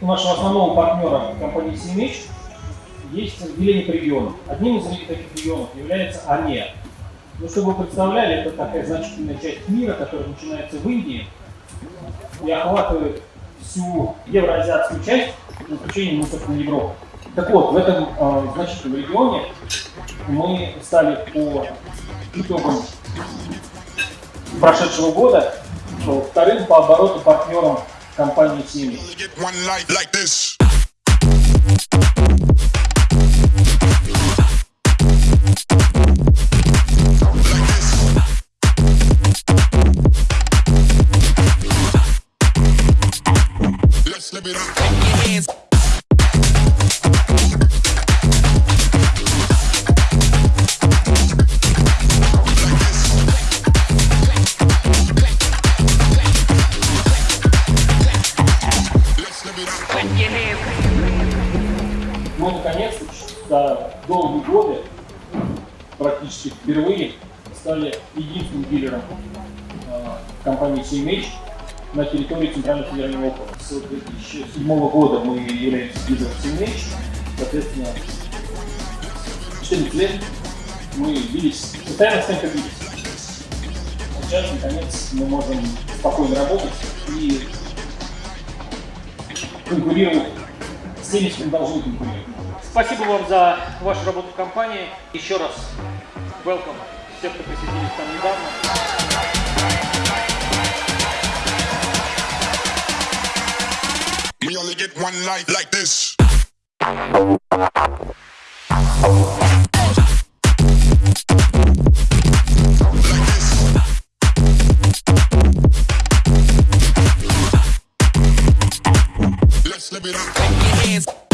у нашего основного партнера компании CMH есть разделение по регионам. Одним из таких регионов является АМЕ. Ну, чтобы вы представляли, это такая значительная часть мира, которая начинается в Индии и охватывает всю евроазиатскую часть, за исключением, собственно, Европы. Так вот, в этом э, значительном регионе мы стали по итогам прошедшего года вторым по обороту партнером компании Сими. Let's live it up. Наконец-то за долгие годы, практически впервые, стали единственным дилером э, компании CMH на территории Центрального федерального округа. С 2007 года мы являемся дилером CMH, соответственно, 14 лет мы бились, постоянно с кем-то бились. Сейчас, наконец, мы можем спокойно работать и конкурировать с теми, с кем должны конкурировать. Спасибо вам за вашу работу в компании. Еще раз welcome всех, кто присоединились к нам недавно. We only get one life like this. Let's live it up.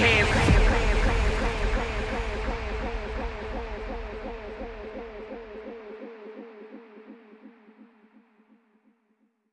hands.